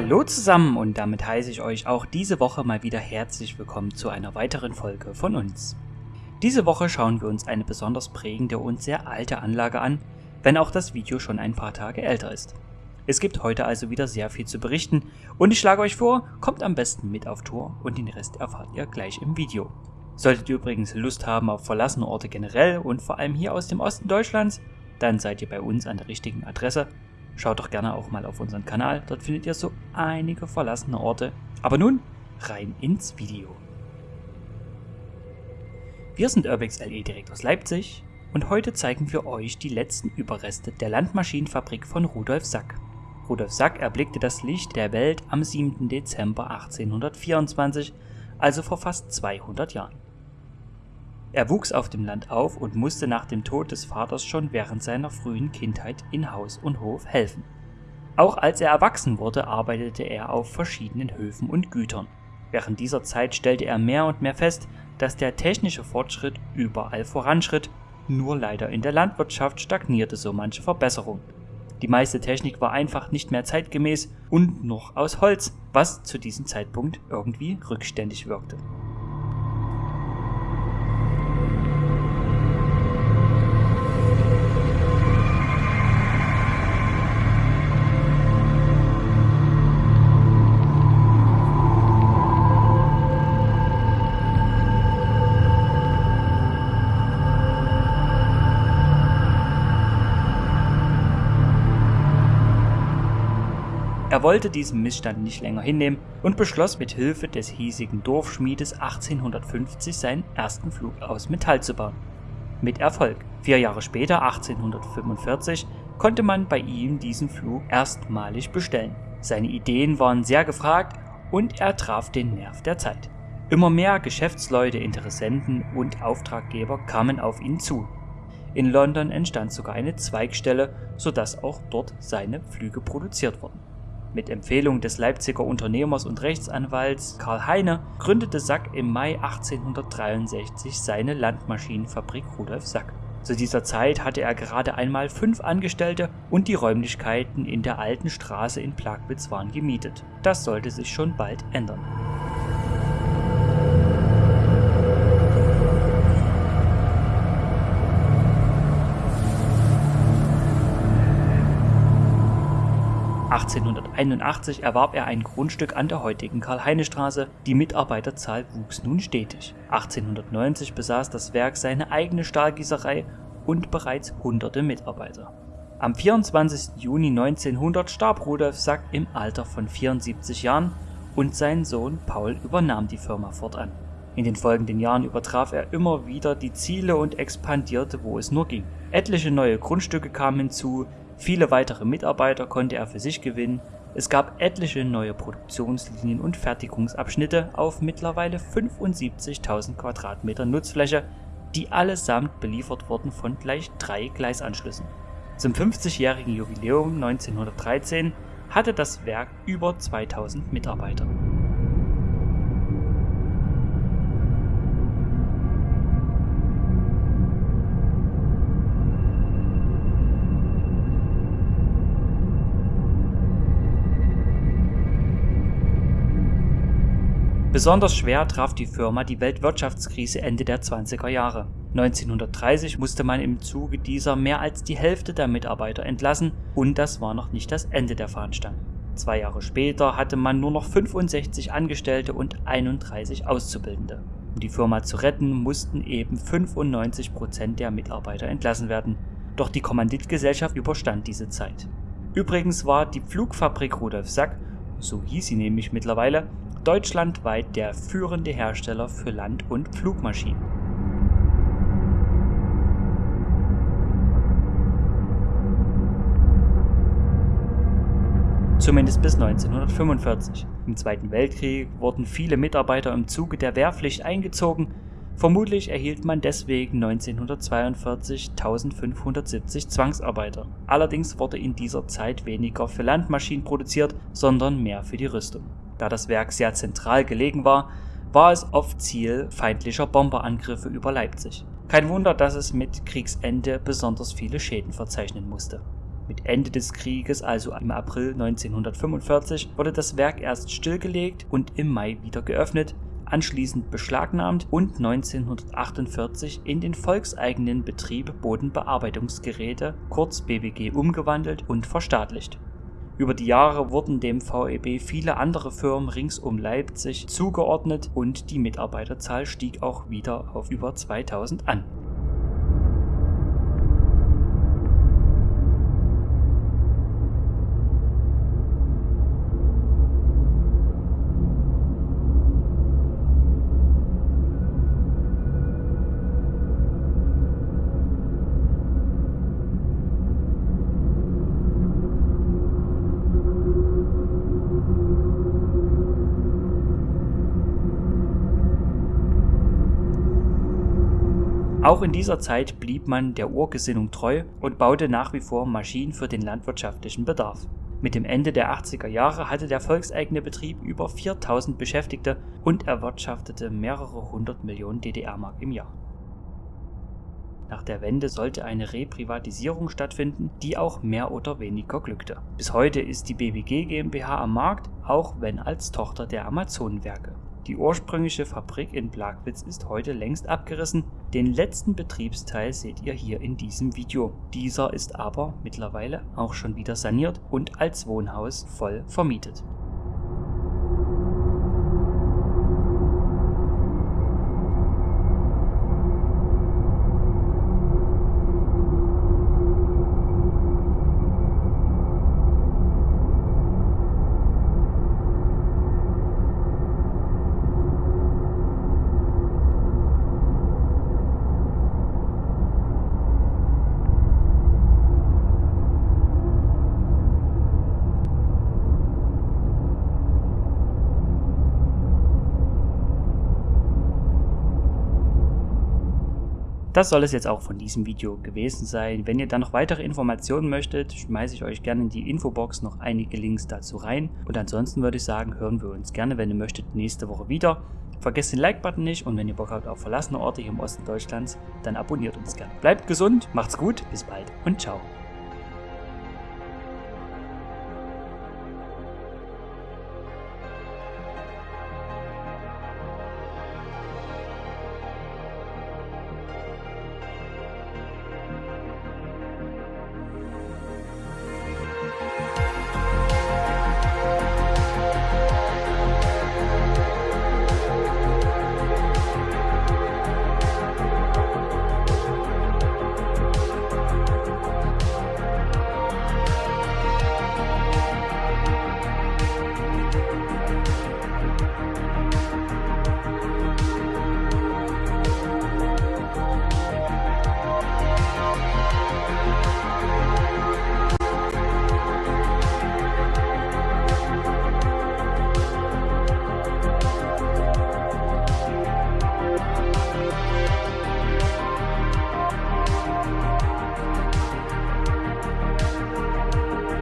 Hallo zusammen und damit heiße ich euch auch diese Woche mal wieder herzlich willkommen zu einer weiteren Folge von uns. Diese Woche schauen wir uns eine besonders prägende und sehr alte Anlage an, wenn auch das Video schon ein paar Tage älter ist. Es gibt heute also wieder sehr viel zu berichten und ich schlage euch vor, kommt am besten mit auf Tour und den Rest erfahrt ihr gleich im Video. Solltet ihr übrigens Lust haben auf verlassene Orte generell und vor allem hier aus dem Osten Deutschlands, dann seid ihr bei uns an der richtigen Adresse Schaut doch gerne auch mal auf unseren Kanal, dort findet ihr so einige verlassene Orte. Aber nun rein ins Video. Wir sind Urbex LE direkt aus Leipzig und heute zeigen wir euch die letzten Überreste der Landmaschinenfabrik von Rudolf Sack. Rudolf Sack erblickte das Licht der Welt am 7. Dezember 1824, also vor fast 200 Jahren. Er wuchs auf dem Land auf und musste nach dem Tod des Vaters schon während seiner frühen Kindheit in Haus und Hof helfen. Auch als er erwachsen wurde, arbeitete er auf verschiedenen Höfen und Gütern. Während dieser Zeit stellte er mehr und mehr fest, dass der technische Fortschritt überall voranschritt, nur leider in der Landwirtschaft stagnierte so manche Verbesserung. Die meiste Technik war einfach nicht mehr zeitgemäß und noch aus Holz, was zu diesem Zeitpunkt irgendwie rückständig wirkte. Er wollte diesen Missstand nicht länger hinnehmen und beschloss mit Hilfe des hiesigen Dorfschmiedes 1850 seinen ersten Flug aus Metall zu bauen. Mit Erfolg. Vier Jahre später, 1845, konnte man bei ihm diesen Flug erstmalig bestellen. Seine Ideen waren sehr gefragt und er traf den Nerv der Zeit. Immer mehr Geschäftsleute, Interessenten und Auftraggeber kamen auf ihn zu. In London entstand sogar eine Zweigstelle, sodass auch dort seine Flüge produziert wurden. Mit Empfehlung des Leipziger Unternehmers und Rechtsanwalts Karl Heine gründete Sack im Mai 1863 seine Landmaschinenfabrik Rudolf Sack. Zu dieser Zeit hatte er gerade einmal fünf Angestellte und die Räumlichkeiten in der alten Straße in Plagwitz waren gemietet. Das sollte sich schon bald ändern. 1881 erwarb er ein Grundstück an der heutigen Karl-Heine-Straße, die Mitarbeiterzahl wuchs nun stetig. 1890 besaß das Werk seine eigene Stahlgießerei und bereits hunderte Mitarbeiter. Am 24. Juni 1900 starb Rudolf Sack im Alter von 74 Jahren und sein Sohn Paul übernahm die Firma fortan. In den folgenden Jahren übertraf er immer wieder die Ziele und expandierte, wo es nur ging. Etliche neue Grundstücke kamen hinzu, Viele weitere Mitarbeiter konnte er für sich gewinnen, es gab etliche neue Produktionslinien und Fertigungsabschnitte auf mittlerweile 75.000 Quadratmeter Nutzfläche, die allesamt beliefert wurden von gleich drei Gleisanschlüssen. Zum 50-jährigen Jubiläum 1913 hatte das Werk über 2000 Mitarbeiter. Besonders schwer traf die Firma die Weltwirtschaftskrise Ende der 20er Jahre. 1930 musste man im Zuge dieser mehr als die Hälfte der Mitarbeiter entlassen und das war noch nicht das Ende der Fahnenstange. Zwei Jahre später hatte man nur noch 65 Angestellte und 31 Auszubildende. Um die Firma zu retten, mussten eben 95 Prozent der Mitarbeiter entlassen werden. Doch die Kommanditgesellschaft überstand diese Zeit. Übrigens war die Pflugfabrik Rudolf Sack, so hieß sie nämlich mittlerweile, deutschlandweit der führende Hersteller für Land- und Flugmaschinen. Zumindest bis 1945. Im Zweiten Weltkrieg wurden viele Mitarbeiter im Zuge der Wehrpflicht eingezogen. Vermutlich erhielt man deswegen 1942 1570 Zwangsarbeiter. Allerdings wurde in dieser Zeit weniger für Landmaschinen produziert, sondern mehr für die Rüstung. Da das Werk sehr zentral gelegen war, war es oft Ziel feindlicher Bomberangriffe über Leipzig. Kein Wunder, dass es mit Kriegsende besonders viele Schäden verzeichnen musste. Mit Ende des Krieges, also im April 1945, wurde das Werk erst stillgelegt und im Mai wieder geöffnet, anschließend beschlagnahmt und 1948 in den volkseigenen Betrieb Bodenbearbeitungsgeräte kurz BBG umgewandelt und verstaatlicht. Über die Jahre wurden dem VEB viele andere Firmen rings um Leipzig zugeordnet und die Mitarbeiterzahl stieg auch wieder auf über 2000 an. Auch in dieser Zeit blieb man der Urgesinnung treu und baute nach wie vor Maschinen für den landwirtschaftlichen Bedarf. Mit dem Ende der 80er Jahre hatte der volkseigene Betrieb über 4000 Beschäftigte und erwirtschaftete mehrere hundert Millionen DDR-Mark im Jahr. Nach der Wende sollte eine Reprivatisierung stattfinden, die auch mehr oder weniger glückte. Bis heute ist die BWG GmbH am Markt, auch wenn als Tochter der Amazonenwerke. Die ursprüngliche Fabrik in Plagwitz ist heute längst abgerissen, den letzten Betriebsteil seht ihr hier in diesem Video. Dieser ist aber mittlerweile auch schon wieder saniert und als Wohnhaus voll vermietet. Das soll es jetzt auch von diesem Video gewesen sein. Wenn ihr dann noch weitere Informationen möchtet, schmeiße ich euch gerne in die Infobox noch einige Links dazu rein. Und ansonsten würde ich sagen, hören wir uns gerne, wenn ihr möchtet, nächste Woche wieder. Vergesst den Like-Button nicht und wenn ihr Bock habt auf verlassene Orte hier im Osten Deutschlands, dann abonniert uns gerne. Bleibt gesund, macht's gut, bis bald und ciao.